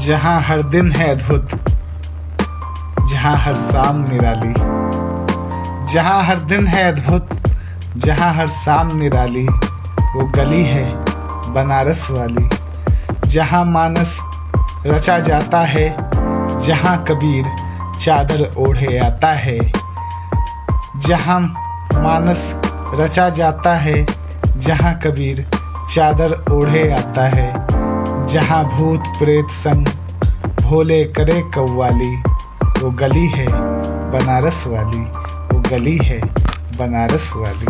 जहाँ हर दिन है अद्भुत, जहाँ हर शाम निराली। जहाँ हर दिन है अद्भुत, जहाँ हर शाम निराली। वो गली है बनारस वाली, जहाँ मानस रचा जाता है, जहाँ कबीर चादर ओढ़े आता है, जहाँ मानस रचा जाता है, जहाँ कबीर चादर ओढ़े आता है। जहाँ भूत प्रेत संग भोले करे कव्वाली, वो गली है बनारस वाली, वो गली है बनारस वाली।